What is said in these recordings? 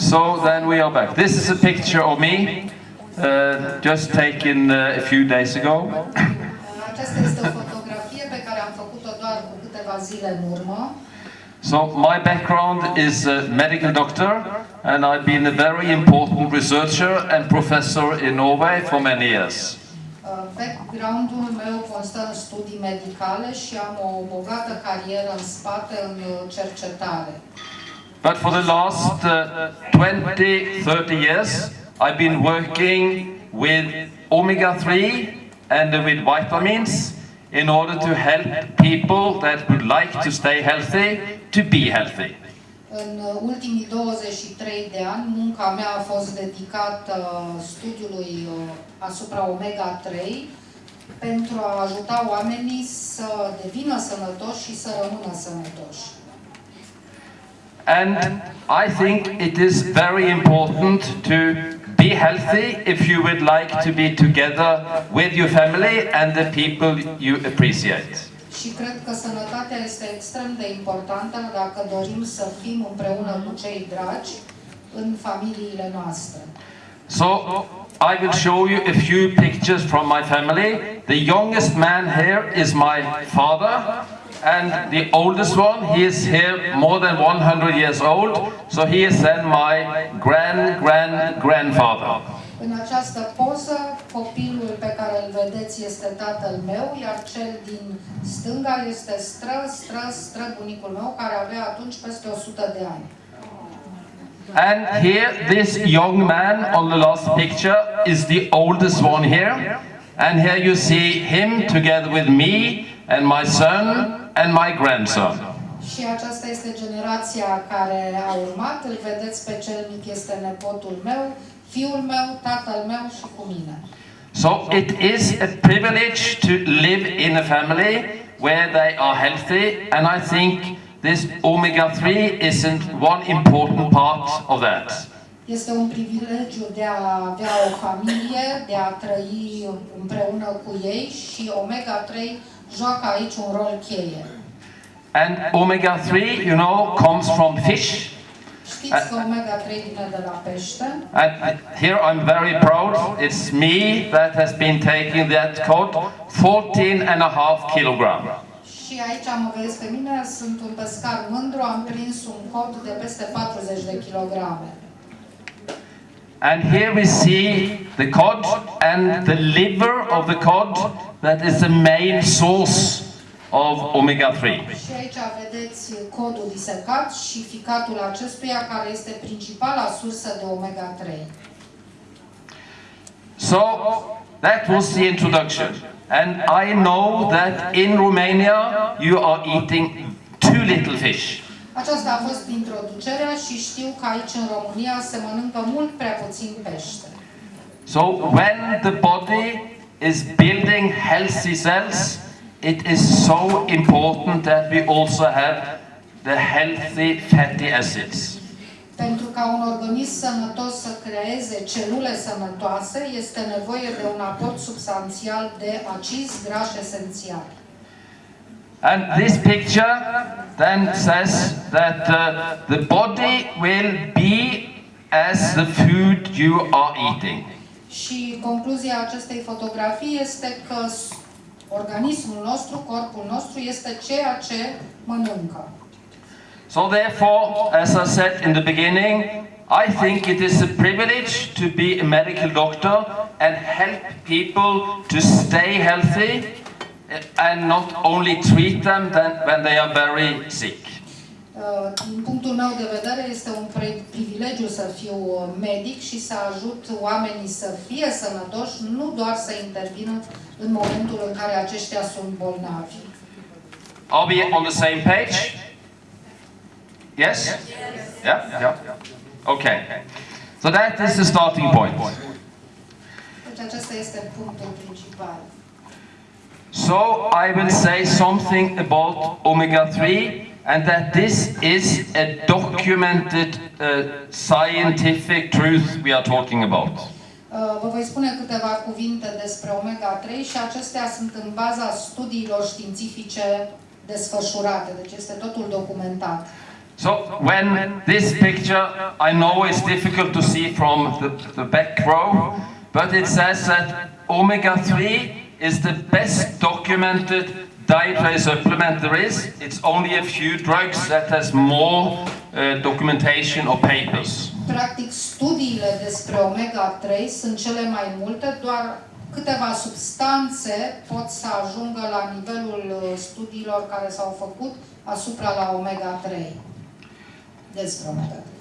So then we are back. This is a picture of me, uh, just taken uh, a few days ago. Aceasta este o fotografie pe care am făcut-o doar cu câteva zile în urmă. So my background is a medical doctor, and I've been a very important researcher and professor in Norway for many years. Uh, Background-ul meu constă în studii medicale și am o bogată carieră în spate în uh, cercetare. But for the last uh, 20, 30 years, I've been working with omega-3 and with vitamins in order to help people that would like to stay healthy to be healthy. În uh, ultimii 23 de ani, munca mea a fost dedicată uh, studiului uh, asupra omega-3 pentru a ajuta oamenii să devină sănătoși și să rămână sănătoși. And I think it is very important to be healthy if you would like to be together with your family and the people you appreciate. Și cred că sănătatea este extrem de importantă dacă dorim să fim împreună cu cei dragi în familiile noastre. So I will show you a few pictures from my family. The youngest man here is my father and the oldest one, he is here more than 100 years old, so he is then my grand grand grandfather. În această poză, copilul pe care îl vedeți este tatăl meu, iar cel din stânga este stră, stră, stră bunicul meu, care avea atunci peste 100 de ani. And here, this young man on the last picture is the oldest one here. And here you see him together with me and my son and my grandson. Și aceasta este generația care a urmat. Îl vedeți pe cel mic, este nepotul meu, fiul meu, tatăl meu și cu mine. So it is a privilege to live in a family where they are healthy, and I think this omega-3 isn't one important part of that. Este un privilegiu de a avea o familie, de a trăi împreună cu ei și Omega-3 joacă aici un rol cheie. And omega-3, you know, comes from fish. Știți că Omega-3 vine de la pește And here I'm very proud. It's me that has been taking that code, 14 and a half kilogram. și aici mă vedeți pe mine, sunt un pescar mândru, am prins un cod de peste 40 de kilograme. And here we see the cod and the liver of the cod that is the main source of omega-3. Și aici vedeți codul disecat și ficatul acestuia care este principala sursă de omega-3. So that was the introduction. And I know that in Romania you are eating too little fish. Aceasta a fost introducerea și știu că aici în România se mănâncă mult prea puțin pește. So when the body is building healthy cells, it is so important that we also have the healthy fatty acids. Pentru ca un organism sănătos să creeze celule sănătoase, este nevoie de un aport substanțial de acizi grași esențiali. And this picture then says that uh, the body will be as the food you are eating. Și concluzia acestei fotografii este că s- organismul nostru, corpul nostru, este ceea ce mănâncă. So therefore, as I said in the beginning, I think it is a privilege to be a medical doctor and help people to stay healthy and not only treat them when they are very sick. Uh, Din punctul meu de vedere, este un pre- privilegiu să fiu uh, medic și să ajut oamenii să fie sănătoși, nu doar să intervină în momentul în care aceștia sunt bolnavi. Are we on the same page? Yes? Yeah? Yeah? Okay. So that is the starting point. Deci acesta este punctul principal. So I will say something about omega-3 and that this is a documented uh, scientific truth we are talking about. Uh, Vă voi spune câteva cuvinte despre omega-3 și acestea sunt în baza studiilor științifice desfășurate, deci este totul documentat. So when this picture, I know it's difficult to see from the, the back row, but it says that omega-3 is the best documented dietary supplement there is. It's only a few drugs that has more uh, documentation or papers. Practic, studiile despre omega-3 sunt cele mai multe, doar câteva substanțe pot să ajungă la nivelul uh, studiilor care s-au făcut asupra la omega-3. Despre omega-3.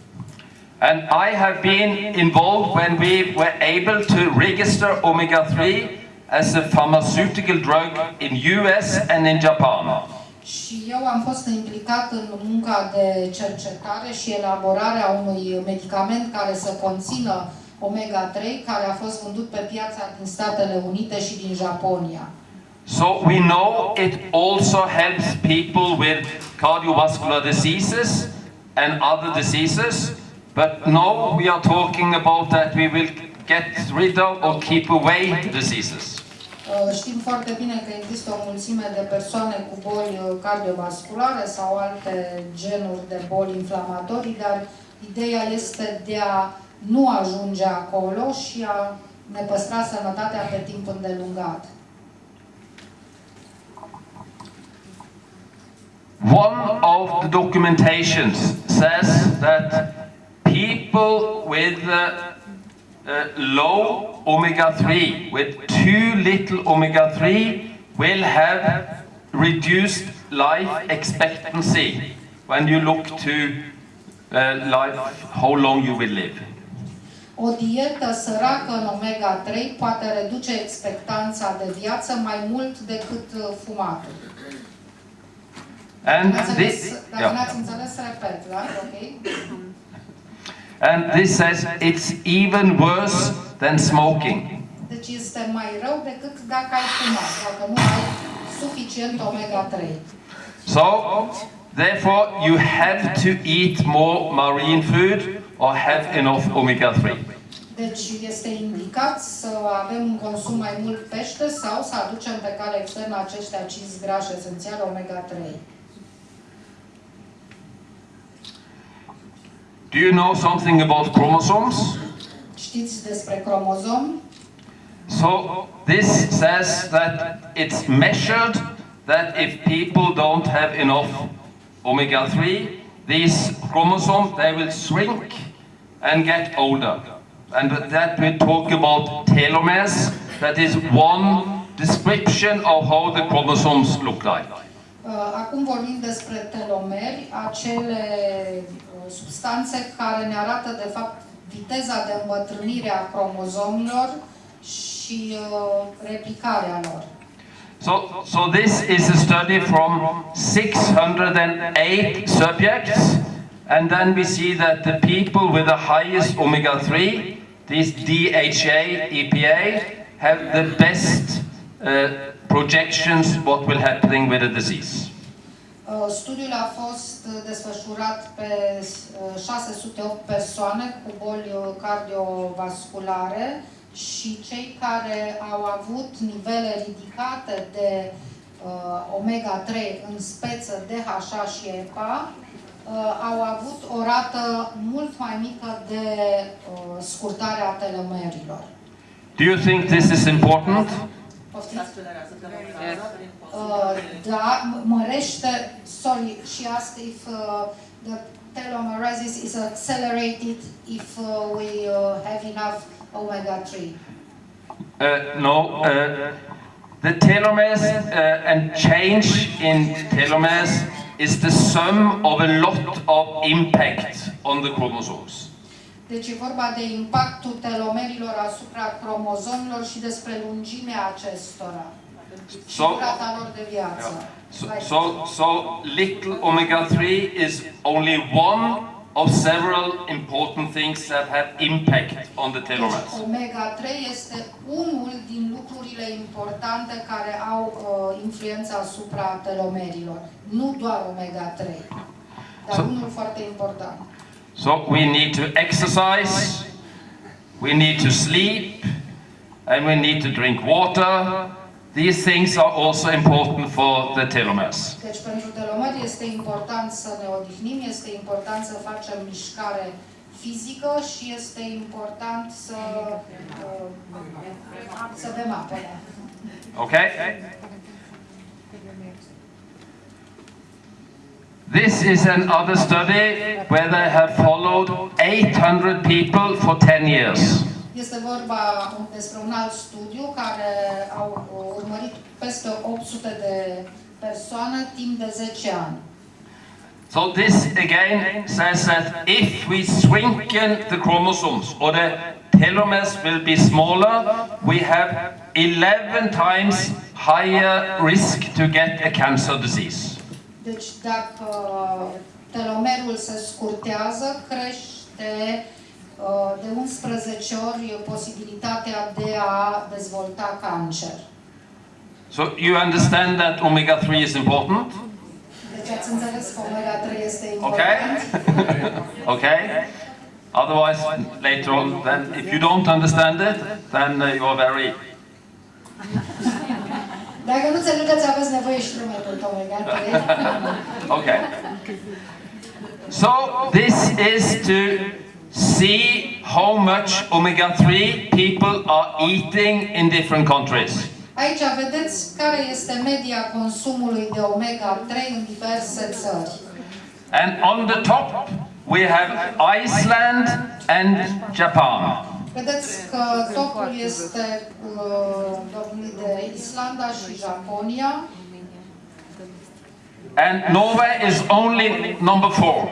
And I have been involved when we were able to register omega-3 as a pharmaceutical drug in US and in Japan. Și eu am fost implicat în munca de cercetare și elaborarea unui medicament care să conțină omega-3, care a fost vândut pe piața din Statele Unite și din Japonia. So we know it also helps people with cardiovascular diseases and other diseases, but no, we are talking about that we will get rid of or keep away diseases. Uh, Știm foarte bine că există o mulțime de persoane cu boli uh, cardiovasculare sau alte genuri de boli inflamatorii, dar ideea este de a nu ajunge acolo și a ne păstra sănătatea pe timp îndelungat. One of the documentations says that people with uh, uh, low omega-3, with too little omega-3, will have reduced life expectancy when you look to uh, life, how long you will live. O dietă săracă în omega-3 poate reduce expectanța de viață mai mult decât uh, fumatul. And this, înțeles? Dacă n-ați yeah. înțeles, repet, da? Ok? And this says it's even worse than smoking. Deci este mai rău decât dacă ai fumat, dacă nu ai suficient omega-3. So, therefore, you have to eat more marine food or have enough omega-3. Deci este indicat să avem un consum mai mult pește sau să aducem pe cale externă acești acizi grași esențiali omega-3. Do you know something about chromosomes? Știți despre cromozom? So, this says that it's measured that if people don't have enough omega-3, these chromosomes, they will shrink and get older. And that we talk about telomeres. That is one description of how the chromosomes look like. Uh, Acum vorbim despre telomeri, acele substanțe care ne arată de fapt viteza de îmbătrânire a cromozomilor și uh, replicarea lor. So, so this is a study from 608 subjects, and then we see that the people with the highest omega-3, these DHA, EPA, have the best uh, projections what will happen with the disease. Uh, Studiul a fost uh, desfășurat pe uh, 608 persoane cu boli uh, cardiovasculare și cei care au avut nivele ridicate de uh, omega-3 în speță DHA și EPA uh, au avut o rată mult mai mică de uh, scurtare a telomerilor. Do you think this is important? Poftiți? Uh, da, m- mărește, sorry, she asked if uh, the telomeresis is accelerated if uh, we uh, have enough omega-3. Uh, no. Uh, the telomeres uh, and change in telomeres is the sum of a lot of impact on the chromosomes. Deci e vorba de impactul telomerilor asupra cromozomilor și despre lungimea acestora și So- durata lor de viață. So, so, so little omega-3 is only one of several important things that have impact on the telomeres. Omega-3 este unul din lucrurile importante care au uh, influența asupra telomerilor. Nu doar omega-3, dar So- unul foarte important. So we need to exercise, we need to sleep, and we need to drink water. These things are also important for the telomeres. Deci pentru telomer este important să ne odihnim, este important să facem mișcare fizică și este important să, uh, să bem apă. Okay? This is another study where they have followed 800 people for 10 years. Este vorba despre un alt studiu care au urmărit peste 800 de persoane timp de 10 ani. So this again says that if we shrinken the chromosomes or the telomeres will be smaller, we have 11 times higher risk to get a cancer disease. Deci dacă telomerul se scurtează, crește uh, de 11 ori posibilitatea de a dezvolta cancer. So you understand that omega-3 is important? Deci ați înțeles că omega-3 este Okay? important. okay? Otherwise, later on, then if you don't understand it, then uh, you are very... Dacă nu înțelegeți, aveți nevoie și de omega-3. Okay. So this is to see how much omega-3 people are eating in different countries. Aici vedeți care este media consumului de omega-3 în diverse țări. And on the top, we have Iceland and Japan. Vedeți că topul este uh, de Islanda și Japonia And Norway is only number four.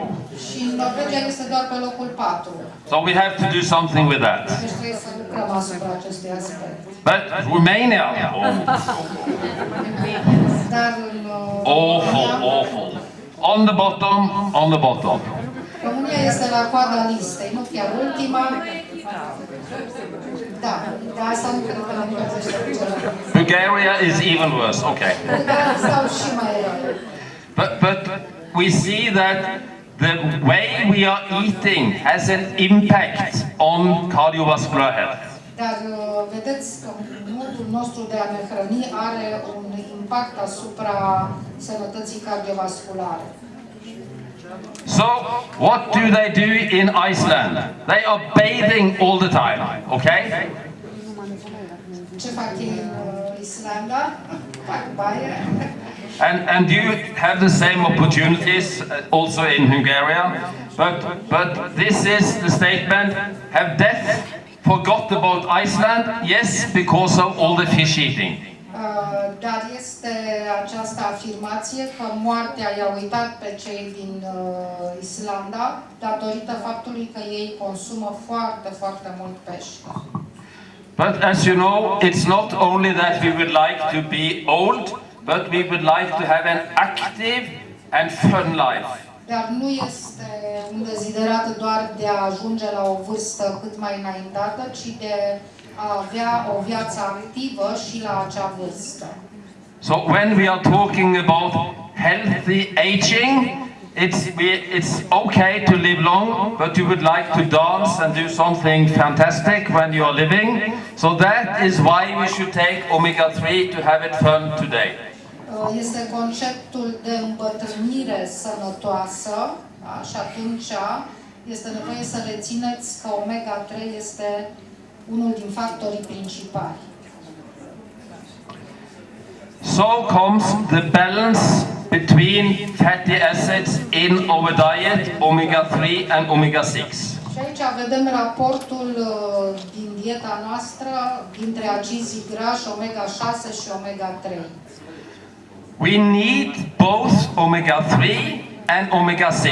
Și Norvegia este doar pe locul 4. So we have to do something with that. Deci trebuie să lucrăm asupra acestui aspect. But Romania, oh, Dar uh, awful, awful. On the bottom, on the bottom. România este la coada listei, nu chiar ultima. Da, de asta nu cred că ne. Bulgaria is even worse. Okay. Dar stau și mai rău. But, but we see that the way we are eating has an impact on cardiovascular health. Dar uh, vedeți că modul nostru de a ne hrăni are un impact asupra sănătății cardiovasculare. So, what do they do in Iceland? They are bathing all the time, okay? Ce fac ei Islanda? And, and you have the same opportunities uh, also in Hungary. But, but this is the statement, have death forgot about Iceland? Yes, because of all the fish eating. Uh, Dar este această afirmație că moartea i-a uitat pe cei din uh, Islanda datorită faptului că ei consumă foarte, foarte mult pește. But as you know, it's not only that we would like to be old, but we would like to have an active and fun life. Dar nu este un deziderat doar de a ajunge la o vârstă cât mai înaintată, ci de a avea o viață activă și la acea vârstă. So when we are talking about healthy aging, it's, we- it's okay to live long, but you would like to dance and do something fantastic when you are living. So that is why we should take omega-3 to have it fun today. Uh, Este conceptul de îmbătrânire sănătoasă da? și atunci este nevoie să rețineți că omega-3 este unul din factorii principali. So comes the balance between fatty acids in our diet, omega-3 and omega-6. Și aici vedem raportul uh, din dieta noastră dintre acizii grași omega-6 și omega-3. We need both omega-3 and omega-6.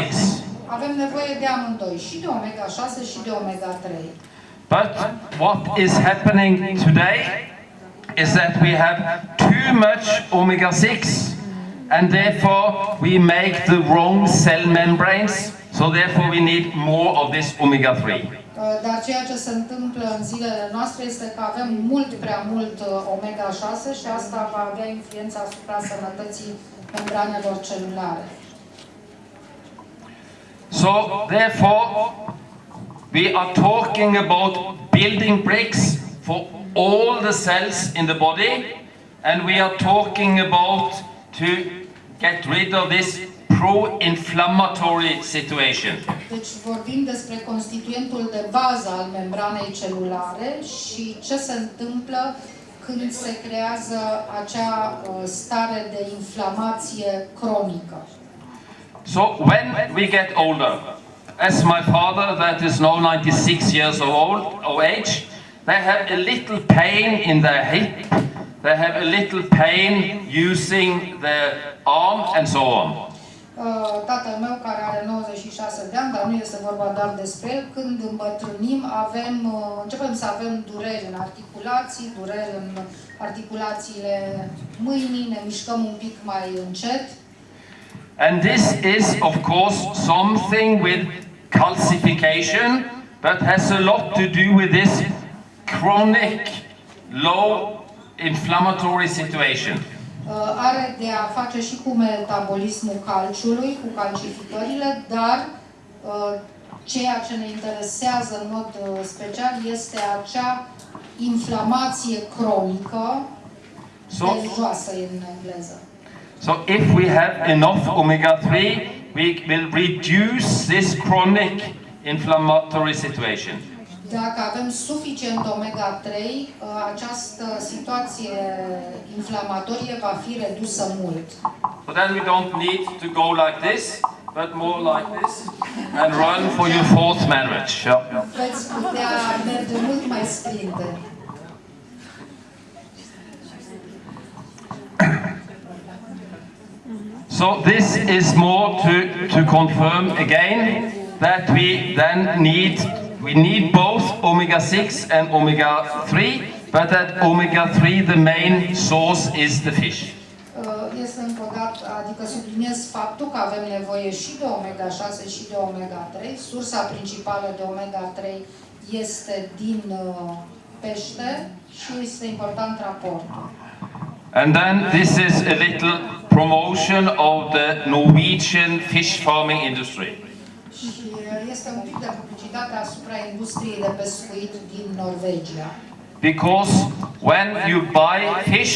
Avem nevoie de amândoi, și de omega-6 și de omega-3. But what is happening today is that we have too much omega-6 and therefore we make the wrong cell membranes, so therefore we need more of this omega-3. Uh, Dar ceea ce se întâmplă în zilele noastre este că avem mult prea mult uh, omega-6 și asta va avea influența asupra sănătății membranelor celulare. So therefore we are talking about building bricks for all the cells in the body and we are talking about to get rid of this pro-inflammatory situation. Deci vorbim despre constituentul de bază al membranei celulare și ce se întâmplă când se creează acea uh, stare de inflamație cronică. So when we get older, as my father that is now 96 years old of age, they have a little pain in their hip, they have a little pain using their arm and so on. Uh, Tatăl meu, care are 96 de ani, dar nu este vorba doar despre el, când îmbătrânim, avem, uh, începem să avem dureri în articulații, dureri în articulațiile mâinii, ne mișcăm un pic mai încet. And this is, of course, something with calcification that has a lot to do with this chronic low inflammatory situation. Uh, Are de a face și cu metabolismul calciului, cu calcificările, dar uh, ceea ce ne interesează în mod uh, special este acea inflamație cronică, So, joasă în engleză. so if we have enough omega-3, we will reduce this chronic inflammatory situation. Dacă avem suficient omega-3, uh, această situație inflamatorie va fi redusă mult. So then we don't need to go like this, but more like this, and run for your fourth marriage. Yeah. Veți putea merge mult mai sprinte. So this is more to, to confirm again that we then need, we need both omega-6 and omega-3, but that omega-3, the main source is the fish. Uh, Este dată, adică subliniez faptul că avem nevoie și de omega-6 și de omega-3. Sursa principală de omega-3 este din uh, pește și este important raportul. And then this is a little promotion of the Norwegian fish farming industry. Și uh, este un pic de publicitate asupra industriei de pescuit din Norvegia. Because when you buy fish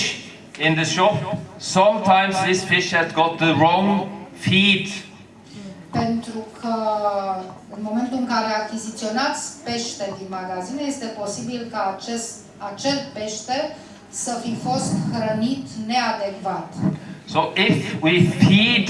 in the shop, sometimes this fish has got the wrong feed. Pentru că în momentul în care achiziționați pește din magazine, este posibil ca acest, acel pește să fi fost hrănit neadecvat. So if we feed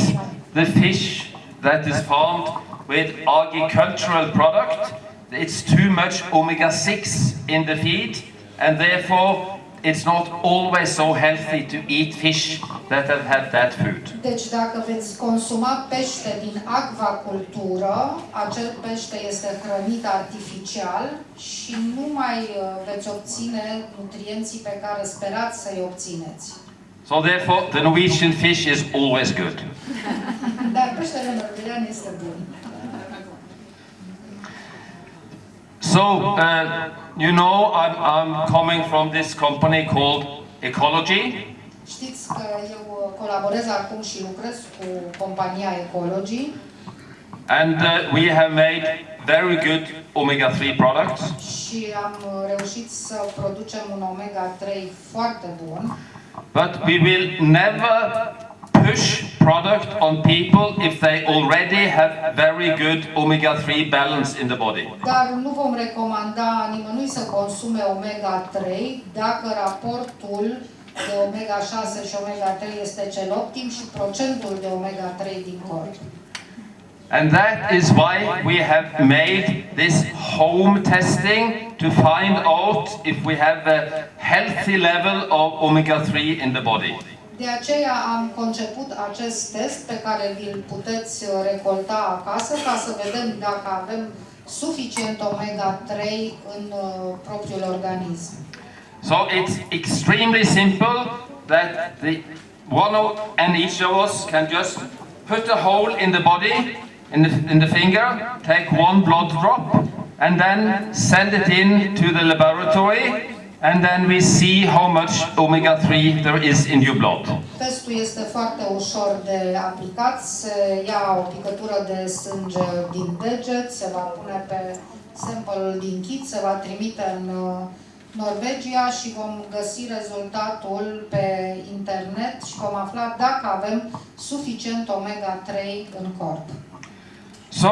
the fish that is farmed with agricultural product, it's too much omega-6 in the feed, and therefore it's not always so healthy to eat fish that have had that food. Deci dacă veți consuma pește din acvacultură, acel pește este hrănit artificial și nu mai uh, veți obține nutrienții pe care sperați să-i obțineți. So therefore the Norwegian fish is always good. Dar peștele norvegian este bun. So, uh, you know, I'm, I'm coming from this company called Ecology, Știți că eu uh, colaborez acum și lucrez cu compania Ecology. And uh, we have made very good omega-3 products. și am uh, reușit să producem un omega-3 foarte bun, But we will never push product on people if they already have very good omega-3 balance in the body. dar nu vom recomanda nimănui să consume omega-3 dacă raportul de omega-6 și omega-3 este cel optim și procentul de omega-3 din corp. And that is why we have made this home testing to find out if we have a healthy level of omega-3 in the body. De aceea am conceput acest test pe care puteți uh, recolta acasă ca să vedem dacă avem suficient omega-3 în uh, propriul organism. So it's extremely simple that the one of, and each of us can just put a hole in the body, in the, in the finger, take one blood drop, and then send it in to the laboratory, and then we see how much omega-3 there is in your blood. Testul este foarte ușor de aplicat, se ia o picătură de sânge din deget, se va pune pe sample din kit, se va trimite în uh, Norvegia și vom găsi rezultatul pe internet și vom afla dacă avem suficient omega-3 în corp. So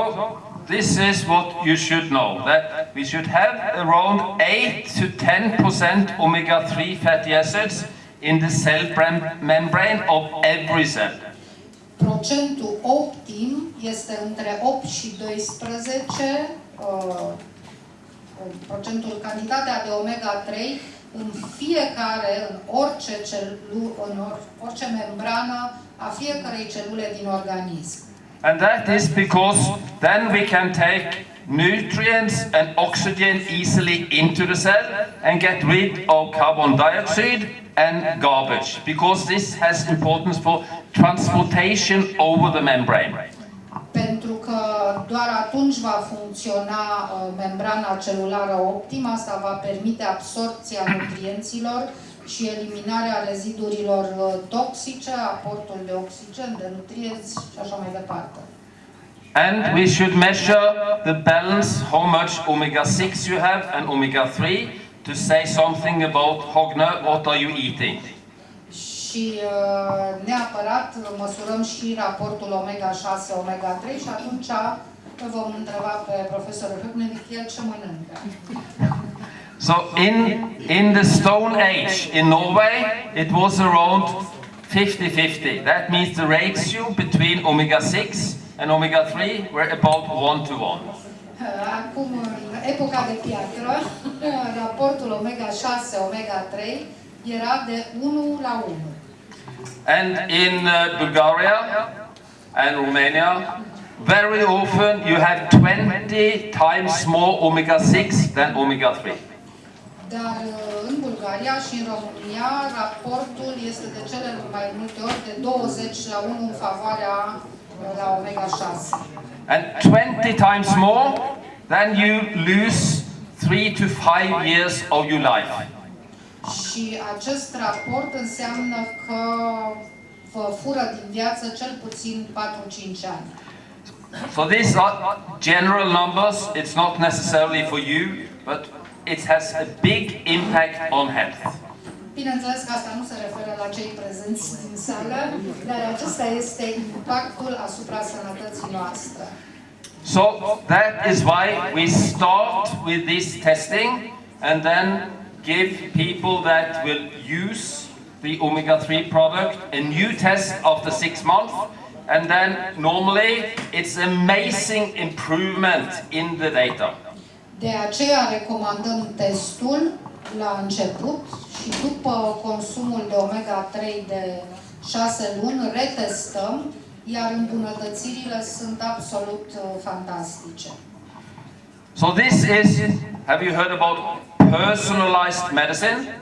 this is what you should know, that we should have around 8 to 10% omega-3 fatty acids in the cell bram- membrane of every cell. Procentul optim este între 8 și 12, uh, procentul, cantitatea de omega-3 în fiecare, în orice, celu, în or, orice membrană a fiecărei celule din organism. And that is because then we can take nutrients and oxygen easily into the cell and get rid of carbon dioxide and garbage because this has importance for transportation over the membrane. Pentru că doar atunci va funcționa uh, membrana celulară optimă, asta va permite absorpția nutrienților și eliminarea rezidurilor uh, toxice, aportul de oxigen, de nutrienți și așa mai departe. And we should measure the balance, how much omega-6 you have and omega-3 to say something about Hogner, what are you eating? Și uh, neapărat măsurăm și raportul omega-6, omega-3 și atunci îl vom întreba pe profesorul Hübner el ce mănâncă. So in, in the Stone Age in Norway, it was around 50-50. That means the ratio between omega-6 and omega-3 were about 1 to 1. Uh, Acum, în epoca de piatră, raportul omega-6, omega-3 era de 1 la 1. And in uh, Bulgaria and Romania, very often you have 20 times more omega-6 than omega-3. Dar uh, în Bulgaria și în România, raportul este de cele mai multe ori de 20 la 1 în favoarea uh, la omega-6. And 20 times more, then you lose 3 to 5 years of your life. Și acest raport înseamnă că vă fură din viață cel puțin 4-5 ani. So these are general numbers. It's not necessarily for you, but it has a big impact on health. Bineînțeles că asta nu se referă la cei prezenți din sală, dar acesta este impactul asupra sănătății noastre. So that is why we start with this testing and then give people that will use the omega-3 product a new test after six months. And then normally it's amazing improvement in the data. De aceea recomandăm testul la început și după consumul de omega-3 de 6 luni retestăm, iar îmbunătățirile sunt absolut uh, fantastice. So this is, have you heard about personalized medicine?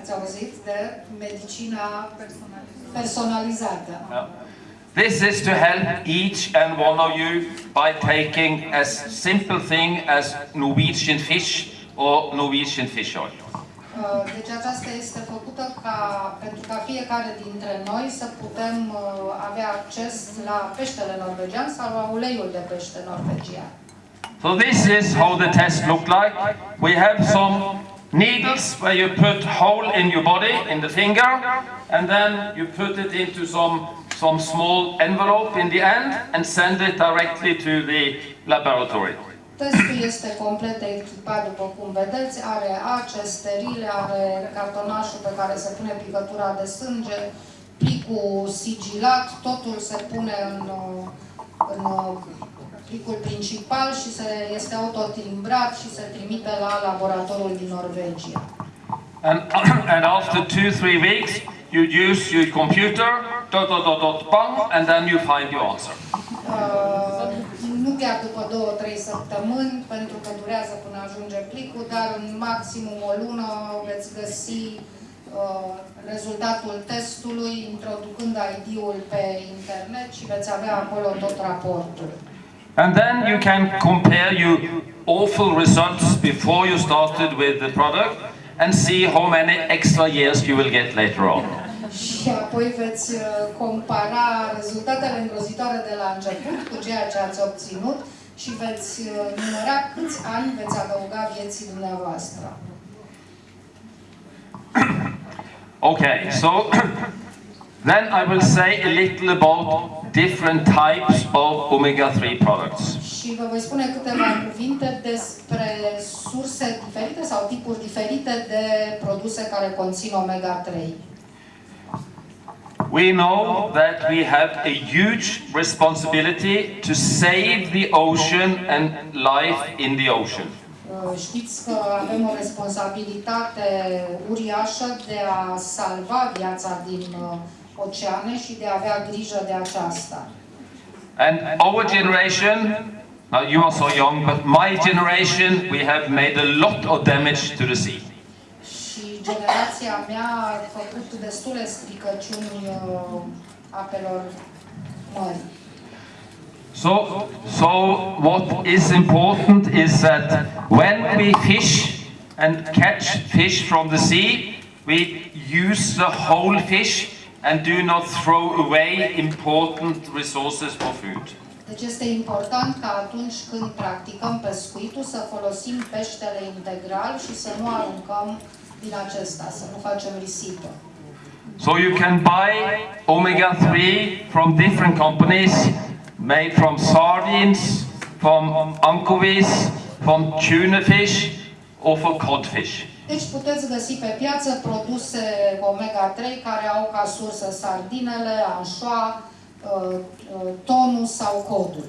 Ați auzit de medicina personalizată. Yeah. This is to help each and one of you by taking as simple thing as Norwegian fish or Norwegian fish oil. Uh, Deci aceasta este făcută ca, pentru ca fiecare dintre noi să putem uh, avea acces la peștele norvegian sau la uleiul de pește norvegian. So this is how the test looked like. We have some needles where you put hole in your body, in the finger, and then you put it into some, some small envelope in the end and send it directly to the laboratory. Testul este complet echipat, după cum vedeți, are ace sterile, are cartonașul pe care se pune picătura de sânge, plicul sigilat, totul se pune în, uh, în uh, plicul principal și se, este autotimbrat și se trimite la laboratorul din Norvegia. And, and after two, three weeks, you use your computer, dot, dot, dot, dot, bang, and then you find your answer. Uh, nu chiar după două, trei săptămâni, pentru că durează până ajunge plicul, dar în maximum o lună veți găsi uh, rezultatul testului, introducând ID-ul pe internet și veți avea acolo tot raportul. And then you can compare your awful results before you started with the product and see how many extra years you will get later on. Și apoi veți uh, compara rezultatele îngrozitoare de la început cu ceea ce ați obținut și veți uh, număra câți ani veți adăuga vieții dumneavoastră. Okay, so then I will say a little about different types of omega-3 products. Și vă voi spune câteva cuvinte despre surse diferite sau tipuri diferite de produse care conțin omega-3. We know that we have a huge responsibility to save the ocean and life in the ocean. Uh, Știți că avem o responsabilitate uriașă de a salva viața din uh, oceane și de a avea grijă de aceasta. And our generation, now you are so young, but my generation, we have made a lot of damage to the sea. Și generația mea a făcut destule stricăciuni uh, apelor mării. So, so what is important is that when we fish and catch fish from the sea, we use the whole fish and do not throw away important resources for food. Deci este important ca atunci când practicăm pescuitul să folosim peștele integral și să nu aruncăm din acesta, să nu facem risipă. So you can buy omega-3 from different companies, made from sardines, from anchovies, from tuna fish, or for codfish. Deci puteți găsi pe piață produse omega-3 care au ca sursă sardinele, anșoa, uh, uh, tonul sau codul.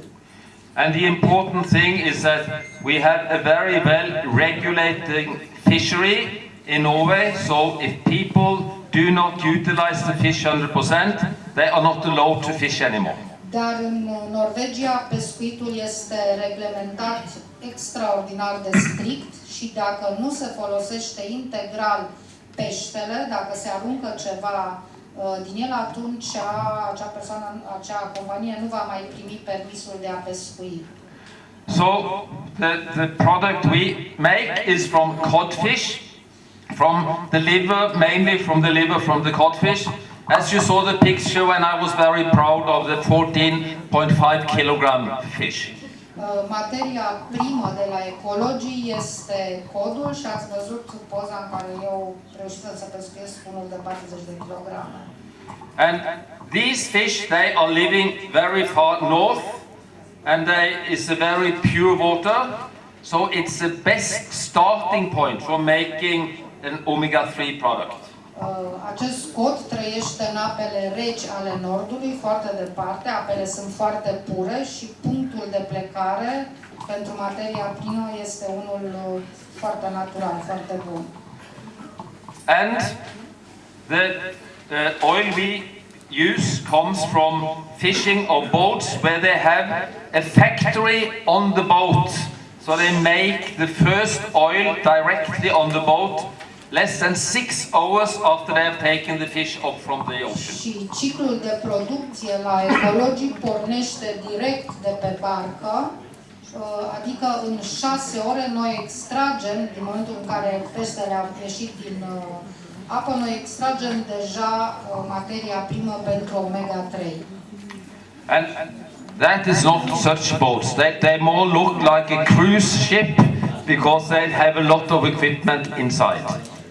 And the important thing is that we have a very well regulating fishery in Norway. So if people do not utilize the fish 100%, they are not allowed to fish anymore. Dar în Norvegia pescuitul este reglementat extraordinar de strict și dacă nu se folosește integral peștele, dacă se aruncă ceva uh, Uh, din el, atunci acea persoană, acea companie nu va mai primi permisul de a pescui. So the, the product we make is from codfish, from the liver, mainly from the liver from the codfish. As you saw the picture when I was very proud of the 14.5 kilogram fish. Uh, Materia primă de la ecologii este codul și ați văzut poza în care eu să pescuiesc unul de 40 de kilograme. And these fish, they are living very far north and they, it's a very pure water. So it's the best starting point for making an omega-3 product. Uh, Acest cod trăiește în apele reci ale nordului, foarte departe, apele sunt foarte pure și punctul de plecare pentru materia primă este unul uh, foarte natural, foarte bun. And the, the oil we use comes from fishing of boats where they have a factory on the boat. So they make the first oil directly on the boat less than six hours after they have taken the fish up from the ocean. Și ciclul de producție la ecologii pornește direct de pe barcă, uh, adică în șase ore noi extragem, din momentul în care peștele a ieșit din uh, apă, noi extragem deja uh, materia primă pentru omega-3. And that is not such boats. They, they more look like a cruise ship because they have a lot of equipment inside.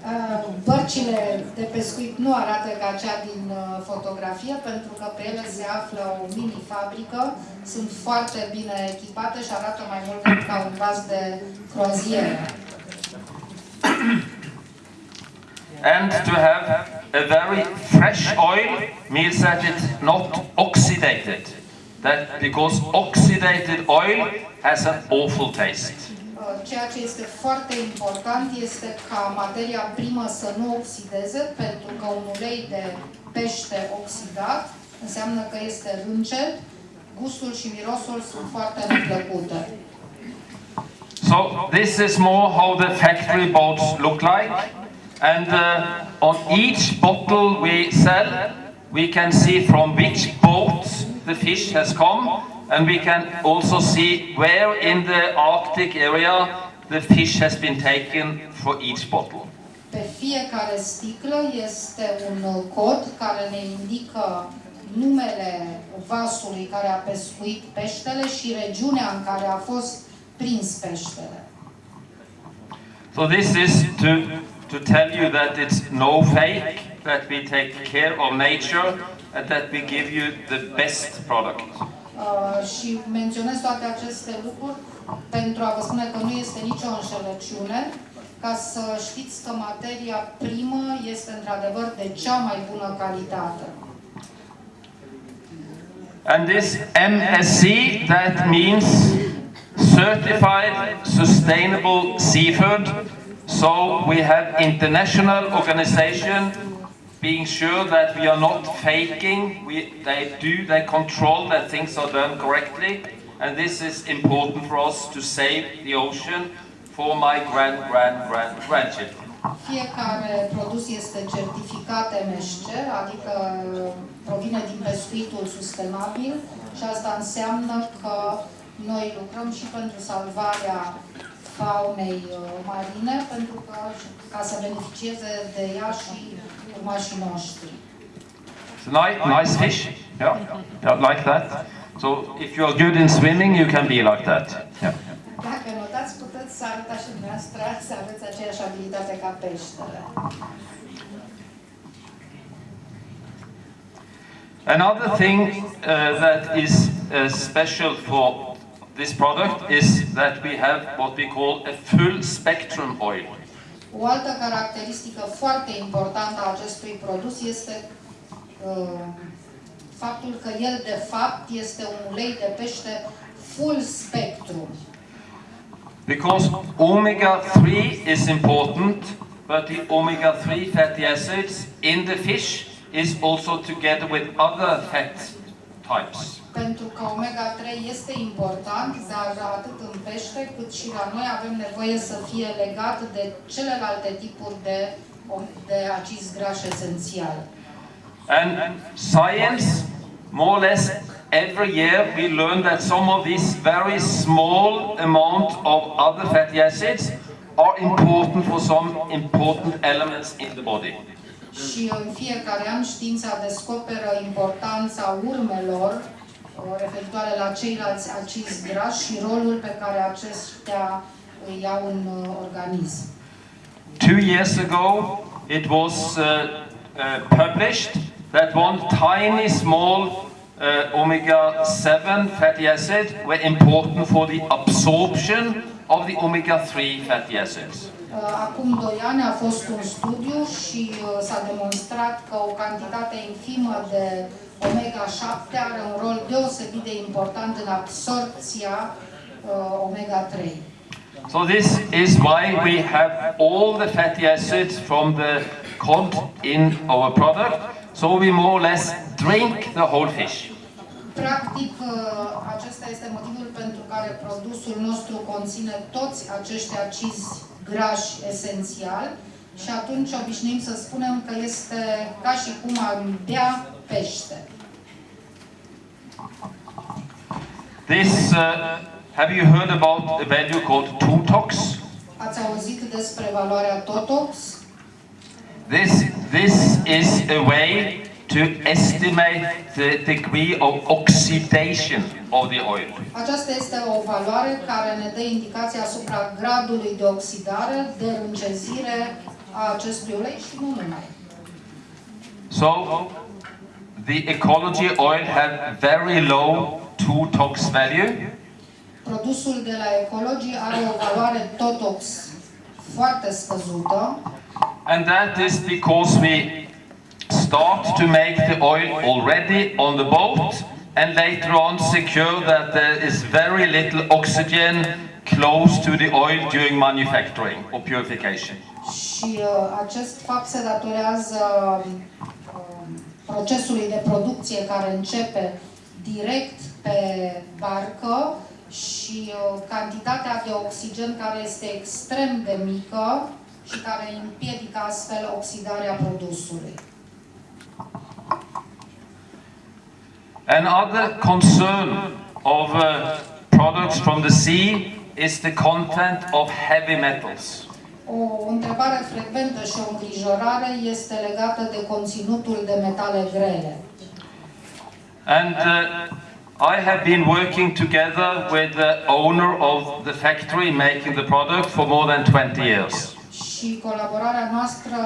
Uh, Bărcile de pescuit nu arată ca cea din uh, fotografie, pentru că pe ele se află o mini-fabrică, sunt foarte bine echipate și arată mai mult ca un vas de croazieră. And to have a very fresh oil means that it's not oxidated. That because oxidated oil has an awful taste. Uh, Ceea ce este foarte important este ca materia primă să nu oxideze, pentru că un ulei de pește oxidat înseamnă că este râncet, gustul și mirosul sunt foarte neplăcute. So this is more how the factory boats look like. And uh, on each bottle we sell, we can see from which boat the fish has come. And we can also see where in the Arctic area the fish has been taken for each bottle. Pe fiecare sticlă este un cod care ne indică numele vasului care a pescuit peștele și regiunea în care a fost prins peștele. So this is to, to tell you that it's no fake, that we take care of nature and that we give you the best product. Uh, și menționez toate aceste lucruri pentru a vă spune că nu este nicio înșelăciune, ca să știți că materia primă este într-adevăr de cea mai bună calitate. And this MSC, that means Certified Sustainable Seafood. So we have international organization being sure that we are not faking. We, they do, they control that things are done correctly. And this is important for us to save the ocean for my grand, grand, grand, grandchildren. Fiecare produs este certificat MSC, adică provine din pescuitul sustenabil și asta înseamnă că noi lucrăm și pentru salvarea faunei uh, marine, pentru că ca să beneficieze de ea și It's a nice, nice fish. Yeah, yeah, like that. So if you are good in swimming, you can be like that. Yeah. Dacă notați, puteți să arătați și dumneavoastră să aveți aceeași abilitate ca peștele. Another thing uh, that is uh, special for this product is that we have what we call a full spectrum oil. O altă caracteristică foarte importantă a acestui produs este uh, faptul că el de fapt este un ulei de pește full spectrum. Because omega-3 is important, but the omega-3 fatty acids in the fish is also together with other fat types. Pentru că omega-3 este important, dar atât în pește cât și la noi avem nevoie să fie legat de celelalte tipuri de, de acizi grași esențiali. And science, more or less every year, we learn that some of these very small amount of other fatty acids are important for some important elements in the body. Și în fiecare an știința descoperă importanța urmelor la ceilalți acizi grași și rolul pe care îi au în uh, organism. Two years ago, it was uh, uh, published that one tiny small uh, omega-7 fatty acid were important for the absorption of the omega-3 fatty acids. Uh, Acum 2 ani a fost un studiu și uh, s-a demonstrat că o cantitate infimă de omega-7 are un rol deosebit de important în absorpția uh, omega-3. So this is why we have all the fatty acids from the cod in our product. So we more or less drink the whole fish. Practic, uh, acesta este motivul pentru care produsul nostru conține toți acești acizi grași esențiali și atunci obișnuim să spunem că este ca și cum am bea pește. This, uh, have you heard about a value called Totox? Ați auzit despre valoarea Totox? This, this is a way to estimate the degree of oxidation of the oil. Aceasta este o valoare care ne dă indicația asupra gradului de oxidare, de încezire a acestui ulei și nu numai. So, the Eqology oil have very low Tox value. Produsul de la Eqology are o valoare Totox foarte scăzută And that is because we start to make the oil already on the boat and later on secure that there is very little oxygen close to the oil during manufacturing or purification. și uh, acest fapt se datorează um, procesului de producție care începe direct pe barcă și uh, cantitatea de oxigen care este extrem de mică și care împiedică astfel oxidarea produsului. Another concern of uh, products from the sea is the content of heavy metals. O întrebare frecventă și o îngrijorare este legată de conținutul de metale grele. And uh, I have been working together with the owner of the factory making the product for more than 20 years. Și colaborarea noastră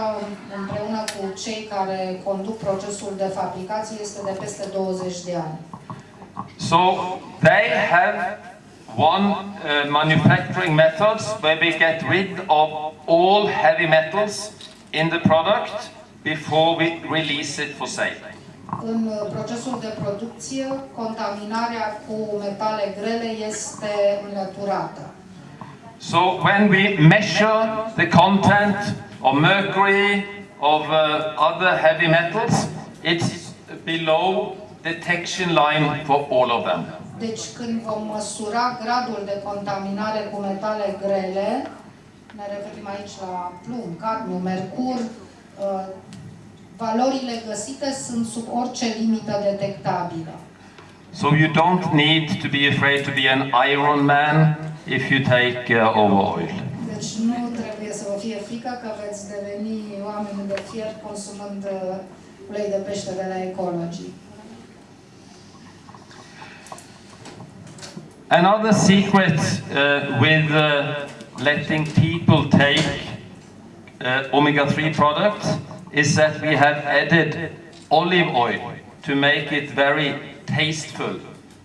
împreună cu cei care conduc procesul de fabricație este de peste 20 de ani. So they have one uh, manufacturing methods where we get rid of all heavy metals in the product before we release it for sale. În uh, procesul de producție, contaminarea cu metale grele este înlăturată. So when we measure the content of mercury, of uh, other heavy metals, it's below detection line for all of them. Deci când vom măsura gradul de contaminare cu metale grele, ne referim aici la plumb, cadmiu, mercur, uh, valorile găsite sunt sub orice limită detectabilă. So you don't need to be afraid to be an Iron Man if you take uh, over oil. Deci nu trebuie să vă fie frică că veți deveni oameni de fier consumând uh, ulei de pește de la Eqology. Another secret uh, with uh, letting people take uh, omega-3 products is that we have added olive oil to make it very tasteful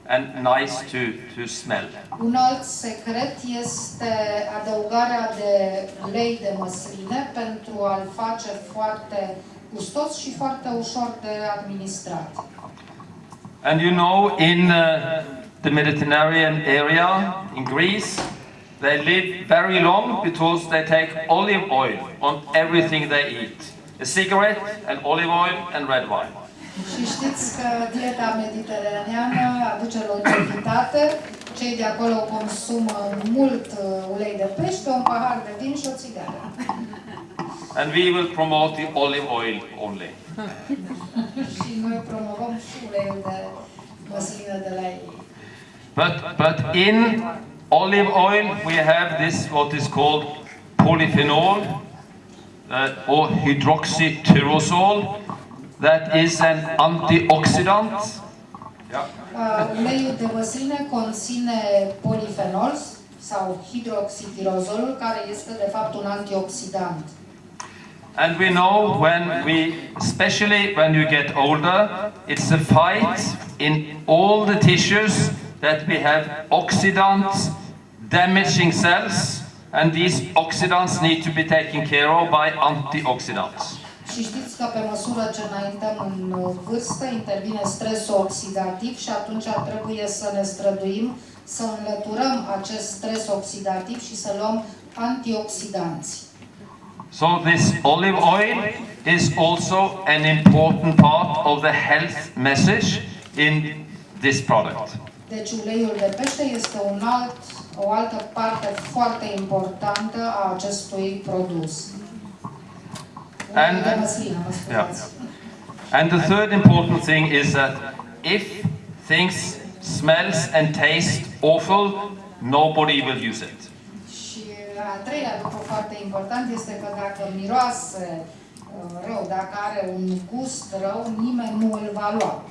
and nice to, to smell. Un alt secret este adăugarea de ulei de măsline pentru a-l face foarte gustos și foarte ușor de administrat. And you know, in uh, the Mediterranean area, in Greece, they live very long because they take olive oil on everything they eat. A cigarette, and olive oil, and red wine. Și știți că dieta mediteraneană aduce longevitate. Cei de acolo consumă mult uh, ulei de pește, un pahar de vin și o țigară. And we will promote the olive oil only. și noi promovăm și uleiul de măslină de la ei. But, but in olive oil, we have this, what is called polyphenol, uh, or hydroxytyrosol, that is an antioxidant. Yeah. Uh, uleiul de măsline conține polifenol sau hidroxitirozolul, care este de fapt un antioxidant. And we know when we, especially when you get older, it's a fight in all the tissues that we have oxidants damaging cells, and these oxidants need to be taken care of by antioxidants. Și știți că pe măsură ce înaintăm în uh, vârstă, intervine stresul oxidativ și atunci trebuie să ne străduim să înlăturăm acest stres oxidativ și să luăm antioxidanți. So this olive oil is also an important part of the health message in this product. Deci uleiul de pește este un alt, o altă parte foarte importantă a acestui produs. And- scuzați. And the third important thing is that if things smells and taste awful, nobody will use it. Și al treilea lucru foarte important este că dacă miroase uh, rău, dacă are un gust rău, nimeni nu îl va lua.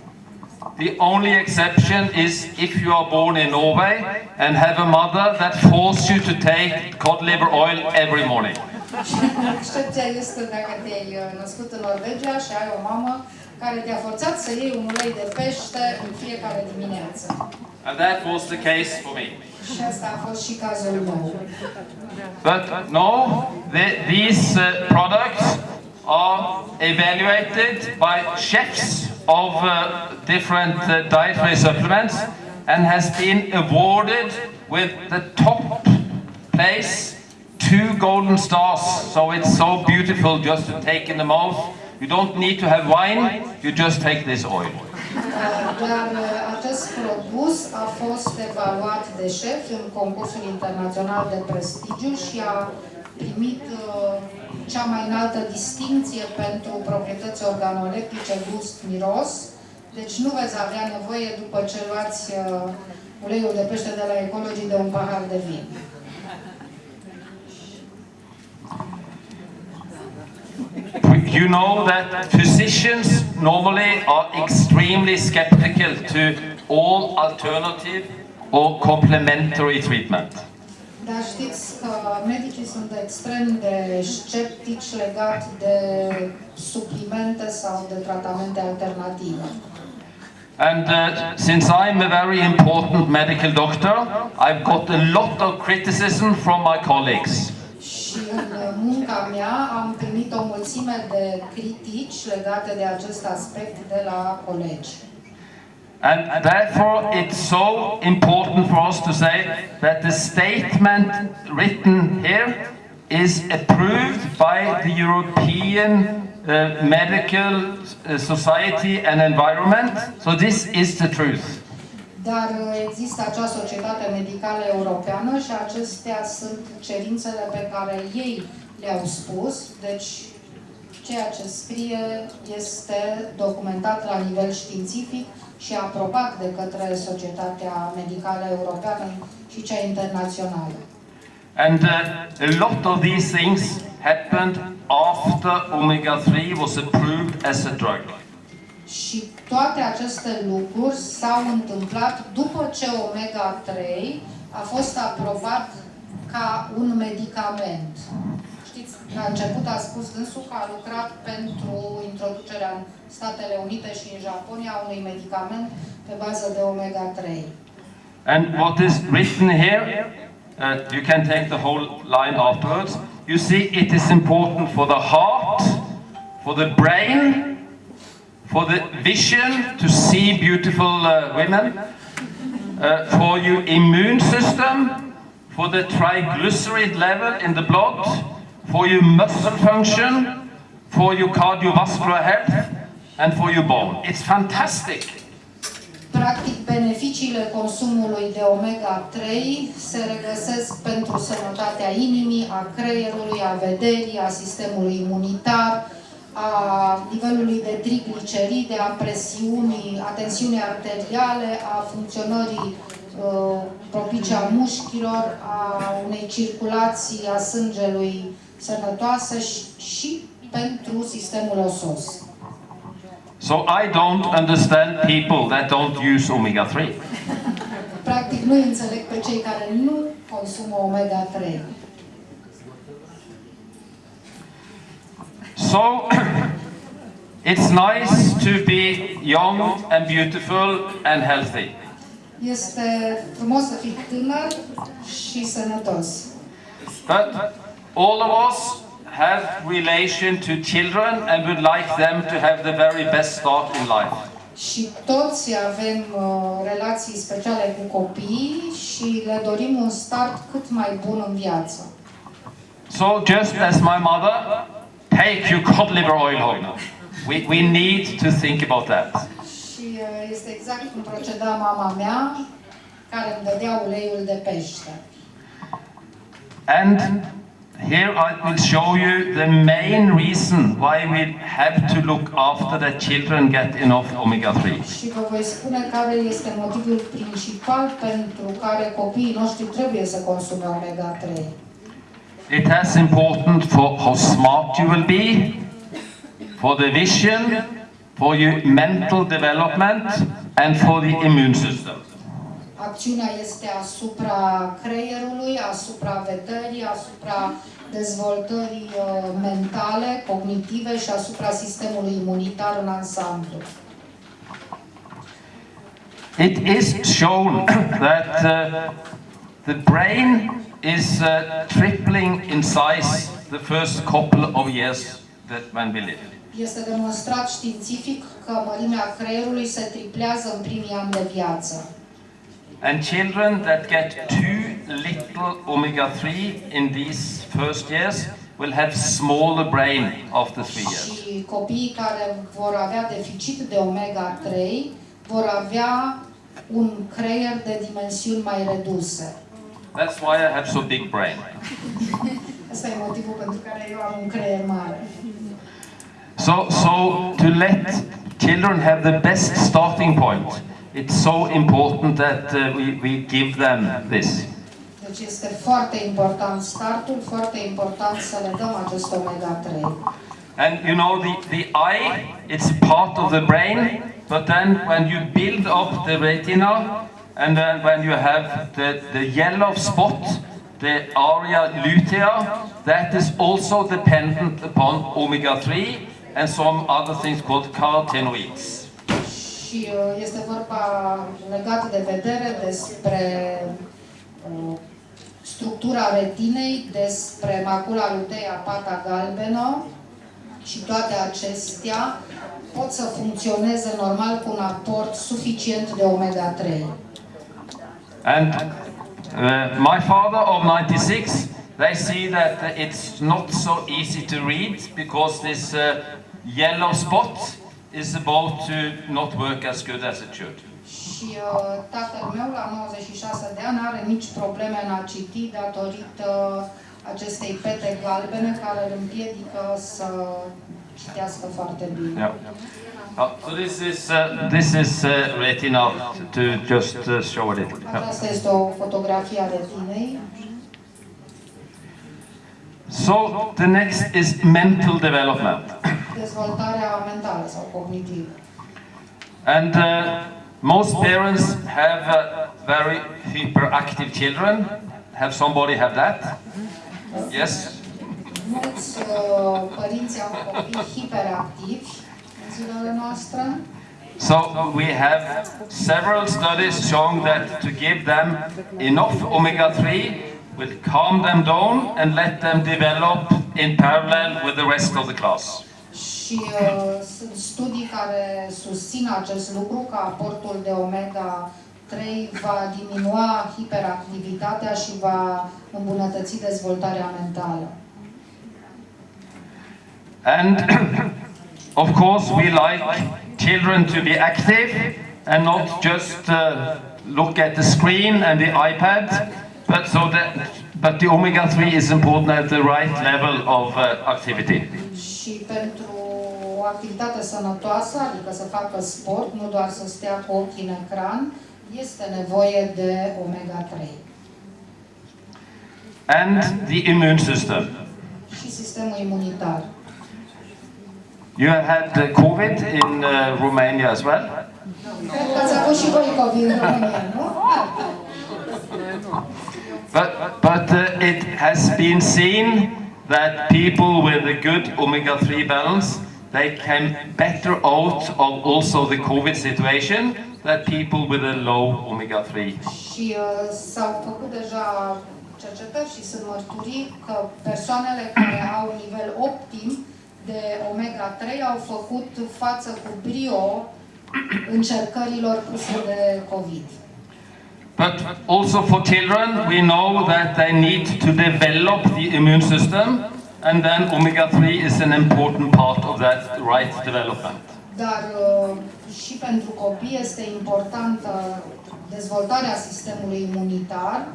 The only exception is if you are born in Norway and have a mother that forces you to take cod liver oil every morning. Excepția este dacă te-ai uh, născut în Norvegia și ai o mamă care te-a forțat să iei un ulei de pește în fiecare dimineață. And that was the case for me. Și asta a fost și cazul meu. But no, the, these uh, products are evaluated by chefs of uh, different uh, dietary supplements and has been awarded with the top place, two golden stars. So it's so beautiful just to take in the mouth. You don't need to have wine, you just take this oil. Dar uh, acest produs a fost evaluat de șef în concursul internațional de prestigiu și a primit uh, cea mai înaltă distinție pentru proprietăți organoleptice, gust, miros. Deci nu veți avea nevoie după ce luați uh, uleiul de pește de la Ecology de un pahar de vin. You know that physicians normally are extremely skeptical to all alternative or complementary treatment. Dar știți că medicii sunt extrem de sceptici legat de suplimente sau de tratamente alternative. And uh, since I'm a very important medical doctor, I've got a lot of criticism from my colleagues. Și în munca mea am primit o mulțime de critici legate de acest aspect de la colegi. And therefore, it's so important for us to say that the statement written here is approved by the European uh, Medical uh, Society and Environment. So this is the truth. Dar uh, există acea societate medicală europeană și acestea sunt cerințele pe care ei le-au spus, deci ceea ce scrie este documentat la nivel științific și aprobat de către Societatea Medicală Europeană și cea internațională. And uh, a lot of these things happened after omega-3 was approved as a drug. Și toate aceste lucruri s-au întâmplat după ce omega-3 a fost aprobat ca un medicament. Știți, la început a spus dânsul că a lucrat pentru introducerea în Statele Unite și în Japonia a unui medicament pe bază de omega-3. And what is written here, uh, you can take the whole line afterwards. You see, it is important for the heart, for the brain, for the vision to see beautiful uh, women, uh, for your immune system, for the triglyceride level in the blood, for your muscle function, for your cardiovascular health, and for your bone. It's fantastic. Practic, beneficiile consumului de omega-3 se regăsesc pentru sănătatea inimii, a creierului, a vederii, a sistemului imunitar, a nivelului de trigliceride, a presiunii, a tensiunii arteriale, a funcționării uh, propice a mușchilor, a unei circulații a sângelui sănătoasă și, și pentru sistemul osos. So I don't understand people that don't use omega-3. Practic, nu înțeleg pe cei care nu consumă omega-3. So it's nice to be young and beautiful and healthy. Este frumos să fii tânăr și sănătos. But all of us have relation to children and would like them to have the very best start in life. Și toți avem uh, relații speciale cu copiii și le dorim un start cât mai bun în viață. So just as my mother, take your cod liver oil home. We, we need to think about that. Și uh, este exact cum proceda mama mea, care îmi dădea uleiul de pește. And here I will show you the main reason why we have to look after that children get enough omega-3. Și vă voi spune care este motivul principal pentru care copiii noștri trebuie să consume omega-3. It has important for how smart you will be, for the vision, for your mental development, and for the immune system. Acțiunea este asupra creierului, asupra vederii, asupra dezvoltării uh, mentale, cognitive și asupra sistemului imunitar în ansamblu. It is shown that uh, the brain is uh, tripling in size the first couple of years that when we live. Este demonstrat științific că mărimea creierului se triplează în primii ani de viață. And children that get too little omega-3 in these first years will have smaller brain after three years. Și copiii care vor avea deficit de omega-3 vor avea un creier de dimensiuni mai reduse. That's why I have so big brain. Asta e motivul pentru care eu am un creier mare. So, so to let children have the best starting point, it's so important that uh, we, we give them this. Deci este foarte important startul, foarte important să le dăm acest omega-3. And you know, the, the eye, it's part of the brain, but then when you build up the retina, and then when you have the, the yellow spot, the area lutea, that is also dependent upon omega-3 and some other things called carotenoids. Și uh, este vorba legat de vedere despre uh, structura retinei, despre macula luteia, pata galbenă și toate acestea pot să funcționeze normal cu un aport suficient de omega-3. And uh, my father of 96, they see that it's not so easy to read because this uh, yellow spot is about to not work as good as it should. Și uh, tatăl meu, la 96 de ani, are mici probleme în a citi datorită acestei pete galbene care îl împiedică să citească foarte bine. Yeah. So this is uh, this is uh, retina to just uh, show it. Aceasta este o fotografie a retinei. So the next is mental development, Dezvoltarea mentală sau cognitivă. and uh, most parents have uh, very hyperactive children. Have somebody have that? Yes. Mulți părinți au copii hiperactivi în zilele noastre. So we have several studies showing that to give them enough omega-3 will calm them down and let them develop in parallel with the rest of the class. Și uh, sunt studii care susțin acest lucru, că aportul de omega-3 va diminua hiperactivitatea și va îmbunătăți dezvoltarea mentală. And of course we like children to be active and not just uh, look at the screen and the iPad, but so that but the omega-3 is important at the right level of uh, activity. Și pentru o activitate sănătoasă, adică să facă sport, nu doar să stea cu ochii în ecran, este nevoie de omega-3. And the immune system. Și sistemul imunitar. You have had COVID in uh, Romania as well. But, but uh, it has been seen that people with a good omega-3 balance, they came better out of also the COVID situation than people with a low omega-3. Și uh, cercetări și sunt mărturii că persoanele care au nivel optim de omega-3 au făcut față cu brio încercărilor puse de COVID. But also for children, we know that they need to develop the immune system, and then omega-3 is an important part of that right development. Dar uh, și pentru copii este importantă dezvoltarea sistemului imunitar,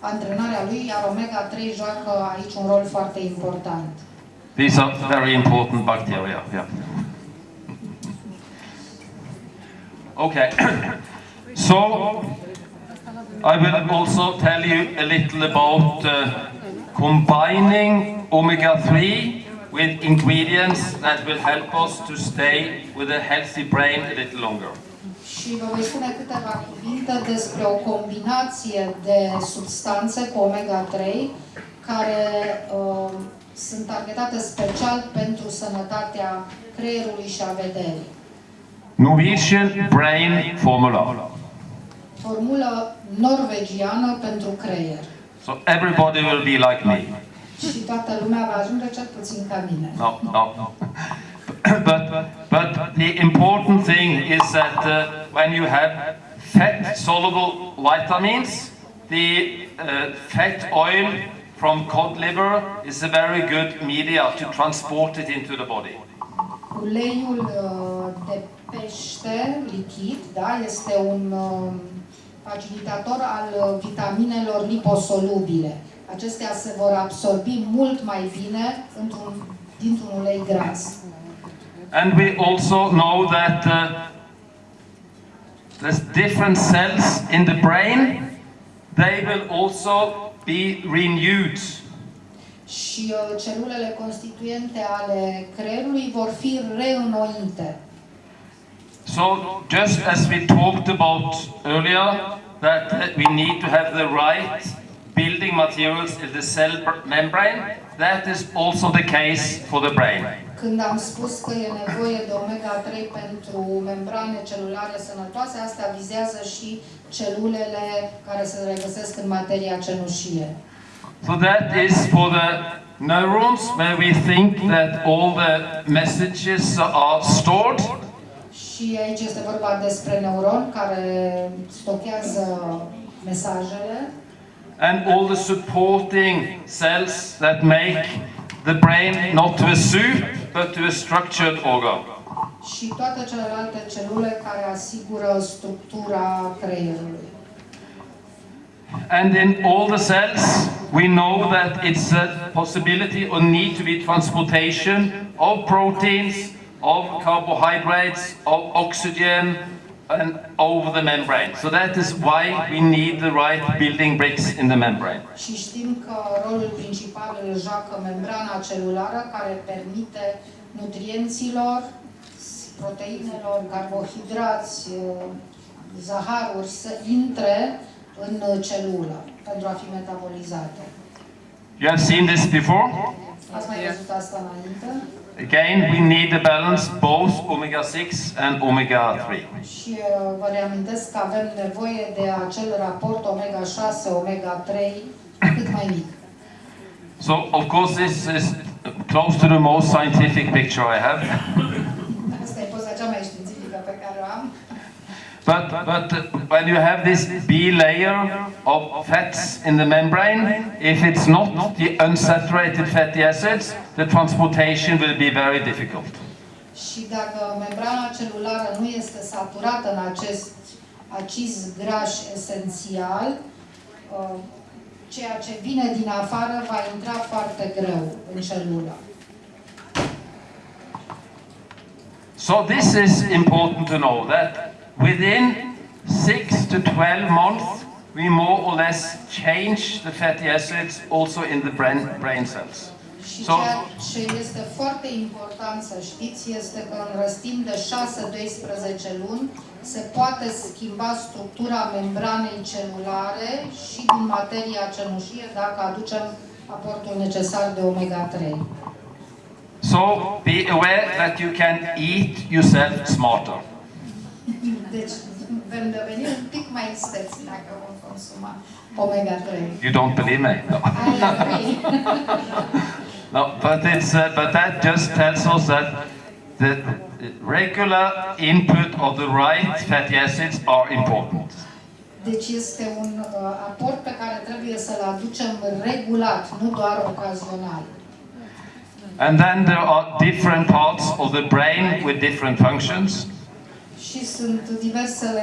antrenarea lui, iar omega-3 joacă aici un rol foarte important. These are very important bacteria. Yeah. Okay. so I will also tell you a little about uh, combining omega-3 with ingredients that will help us to stay with a healthy brain a little longer. Și vă voi spune câteva cuvinte despre o combinație de substanțe cu omega-3 care uh, sunt targetate special pentru sănătatea creierului și a vederii. Norwegian Brain Formula. Formulă norvegiană pentru creier. So everybody will be like me. Și toată lumea va ajunge cel puțin ca mine. No, no. but, but the important thing is that uh, when you have fat soluble vitamins, the uh, fat oil from cod liver is a very good media to transport it into the body. Uleiul uh, de pește lichid, da, este un uh, facilitator al uh, vitaminelor liposolubile. Acestea se vor absorbi mult mai bine într-un, dintr-un ulei gras. And we also know that uh, there's different cells in the brain. They will also be renewed. Și și uh, celulele constituente ale creierului vor fi reînnoite. So just as we talked about earlier, that uh, we need to have the right building materials in the cell br- membrane, that is also the case for the brain. Când am spus că e nevoie de omega-3 pentru membrane celulare sănătoase, asta vizează și celulele care se regăsesc în materia cenușie. So that is for the neurons where we think that all the messages are stored. Și aici este vorba despre neuron care stochează mesajele and all the supporting cells that make the brain not to a soup but to a structured organ. Și toate celelalte celule care asigură structura creierului. And in all the cells, we know that it's a possibility or need to be transportation of proteins, of carbohydrates, of oxygen, and over the membrane. So that is why we need the right building bricks in the membrane. Și știm că rolul principal îl joacă membrana celulară care permite nutrienților, proteinelor, carbohidrați, zaharuri să intre în celulă pentru a fi metabolizate. You have seen this before? Ați mai văzut asta înainte? Again, we need a balance both omega-6 and omega-3. Și uh, vă reamintesc că avem nevoie de acel raport omega-6, omega-3 cât mai mic. So, of course, this is close to the most scientific picture I have. Asta e poza cea mai științifică pe care o am. But, but uh, when you have this B layer of fats in the membrane, if it's not the unsaturated fatty acids, the transportation will be very difficult. Și dacă membrana celulară nu este saturată în acest acizi grași esențial, uh, ceea ce vine din afară va intra foarte greu în celulă. So this is important to know that within 6 to 12 months, we more or less change the fatty acids also in the brain, brain cells. Și So- ceea ce este foarte important să știți este că în răstim de 6-12 luni se poate schimba structura membranei celulare și din materia cenușie dacă aducem aportul necesar de omega-3. So be aware that you can eat yourself smarter. Deci vom deveni un pic mai isteți dacă vom consuma omega-3. You don't believe me? No. No but it's uh, but that just tells us that the regular input of the right fatty acids are important. Deci este un uh, aport pe care trebuie să-l aducem regulat, nu doar ocazional. And then there are different parts of the brain with different functions. Și sunt diversele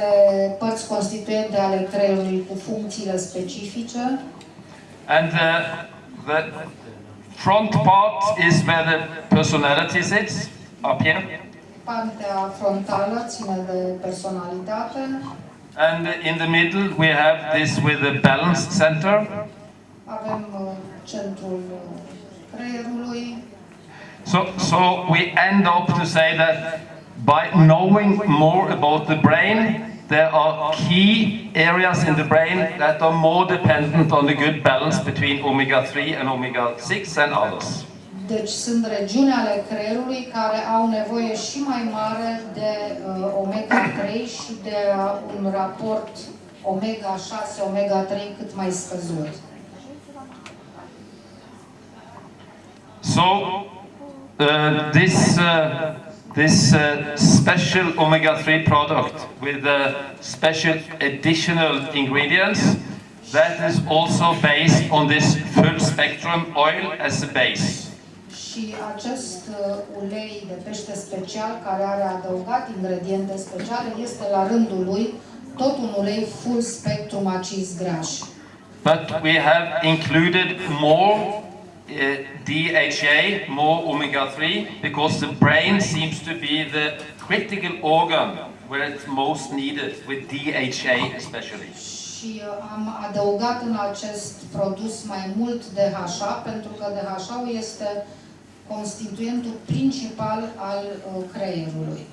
părți constituente ale creierului cu funcțiile specifice. And uh, the front part is where the personality sits, up here. Partea frontală ține de personalitate. And in the middle we have this with the balance center. Avem uh, centrul uh, creierului. So, so we end up to say that by knowing more about the brain, there are key areas in the brain that are more dependent on the good balance between omega-3 and omega-6 and others. Deci sunt regiuni ale creierului care au nevoie și mai mare de uh, omega-3 și de uh, un raport omega-6, omega-3 cât mai scăzut. So uh, this uh, this uh, special omega-3 product with uh, special additional ingredients that is also based on this full spectrum oil as a base. Și acest uh, ulei de pește special care are adăugat ingrediente speciale este la rândul lui tot un ulei full spectrum acizi grași. But we have included more DHA, more omega-3, because the brain seems to be the critical organ where it's most needed, with DHA especially. Și uh, am adăugat în acest produs mai mult DHA, pentru că DHA-ul este constituentul principal al uh, creierului,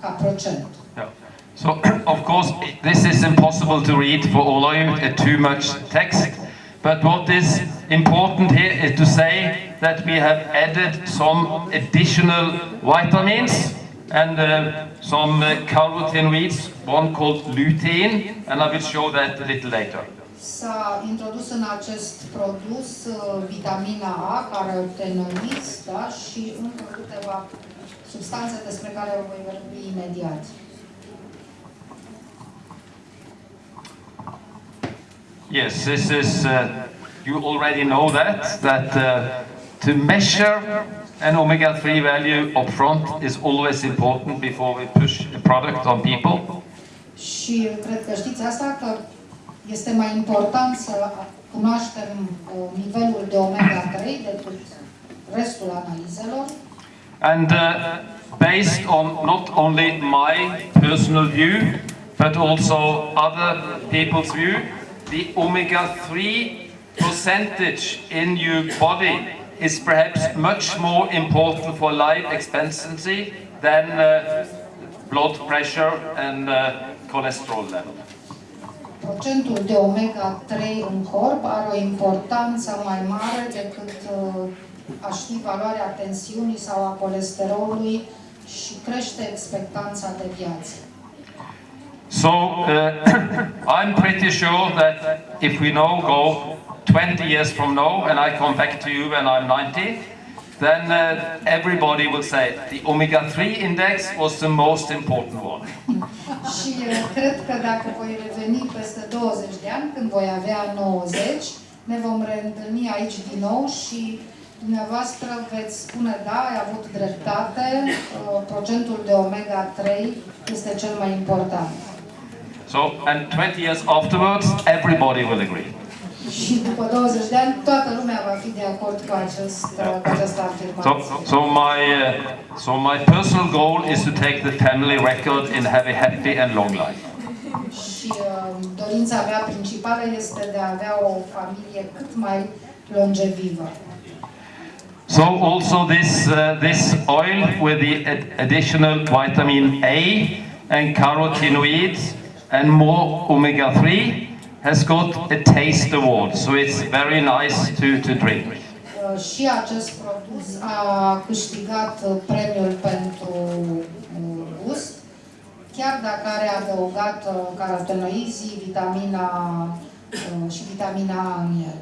ca procent. Yeah. So, of course, this is impossible to read for all of you, uh, too much text. But what is important here is to say that we have added some additional vitamins and uh, some uh, carotenoids, one called lutein, and I will show that a little later. S-a introdus în acest produs uh, vitamina A, carotenoids, da, și încă câteva substanțe despre care voi vorbi imediat. Yes, this is, uh, you already know that, that uh, to measure an omega-3 value upfront is always important before we push a product on people. Și cred că știți asta, că este mai important să cunoaștem uh, nivelul de omega-3 decât restul analizelor. And uh, based on not only my personal view, but also other people's view, the omega-3 percentage in your body is perhaps much more important for life expectancy than uh, blood pressure and uh, cholesterol level. Procentul de omega-3 în corp are o importanță mai mare decât uh, a ști valoarea tensiunii sau a colesterolului și crește expectanța de viață. So uh, I'm pretty sure that if we now go 20 years from now and I come back to you when I'm 90, then uh, everybody will say the omega-3 index was the most important one. Și uh, cred că dacă voi reveni peste 20 de ani, când voi avea 90, ne vom reîntâlni aici din nou și dumneavoastră veți spune da, ai avut dreptate, uh, procentul de omega-3 este cel mai important. So, and 20 years afterwards, everybody will agree. Și după 20 de ani, toată lumea va fi de acord cu, acest, cu această So, so my uh, so my personal goal is to take the family record and have a happy and long life. Și uh, dorința mea principală este de a avea o familie cât mai longevivă. So also this uh, this oil with the additional vitamin A and carotenoids and more omega-3 has got a taste award. So it's very nice to, to drink. Uh, Și acest produs a câștigat uh, premiul pentru uh, gust, chiar dacă are adăugat uh, carotenoizii, vitamina uh, și vitamina A în el.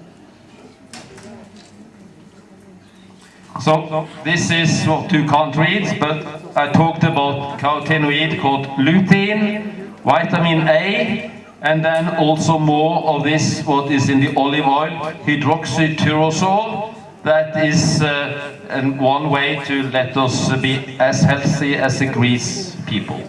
So this is what you can't read, but I talked about carotenoid called lutein, vitamin A, and then also more of this what is in the olive oil, hydroxytyrosol. That is uh, one way to let us be as healthy as the Greece people.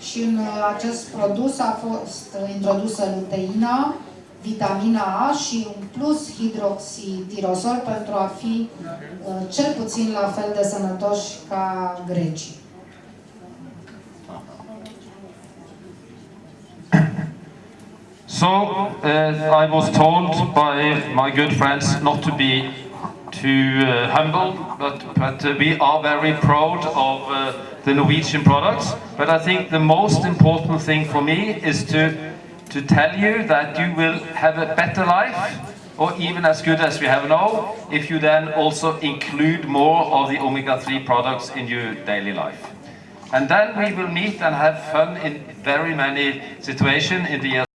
Și în uh, acest produs a fost introdusă luteina, vitamina A și un plus hidroxitirosol pentru a fi uh, cel puțin la fel de sănătoși ca grecii. So uh, I was told by my good friends not to be too uh, humble, but, but uh, we are very proud of uh, the Norwegian products. But I think the most important thing for me is to, to tell you that you will have a better life, or even as good as we have now, if you then also include more of the omega-3 products in your daily life. And then we will meet and have fun in very many situations in the years